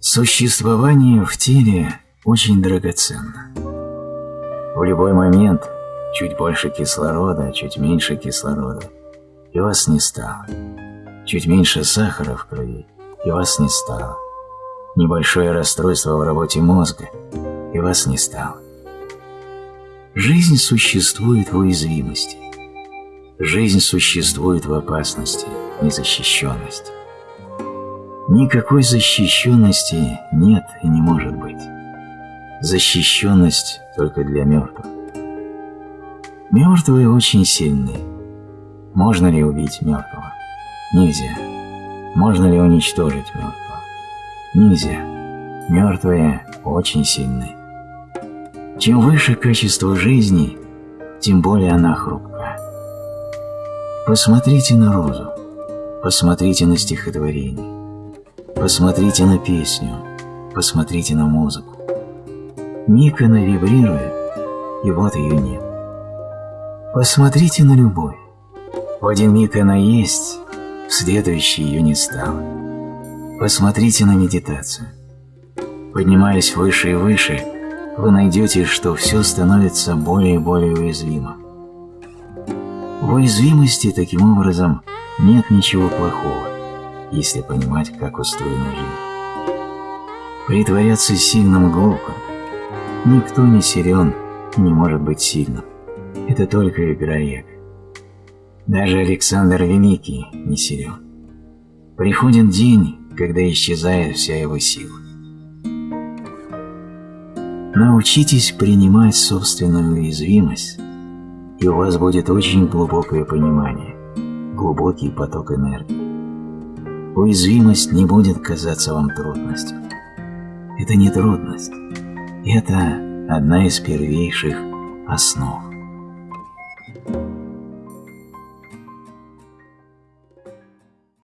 Существование в теле очень драгоценно. В любой момент чуть больше кислорода, чуть меньше кислорода, и вас не стало. Чуть меньше сахара в крови, и вас не стало. Небольшое расстройство в работе мозга, и вас не стало. Жизнь существует в уязвимости. Жизнь существует в опасности, незащищенности. Никакой защищенности нет и не может быть. Защищенность только для мертвых. Мертвые очень сильны. Можно ли убить мертвого? Нельзя. Можно ли уничтожить мертвого? Нельзя. Мертвые очень сильны. Чем выше качество жизни, тем более она хрупка. Посмотрите на розу, посмотрите на стихотворение, Посмотрите на песню, посмотрите на музыку. Миг она вибрирует, и вот ее нет. Посмотрите на любовь. В один миг она есть, в следующий ее не стало. Посмотрите на медитацию. Поднимаясь выше и выше, вы найдете, что все становится более и более уязвимым. В уязвимости, таким образом, нет ничего плохого если понимать, как устроена жизнь. Притворяться сильным глупо. Никто не силен, не может быть сильным. Это только игра эго. Даже Александр Великий не силен. Приходит день, когда исчезает вся его сила. Научитесь принимать собственную уязвимость, и у вас будет очень глубокое понимание, глубокий поток энергии уязвимость не будет казаться вам трудностью. Это не трудность, это одна из первейших основ.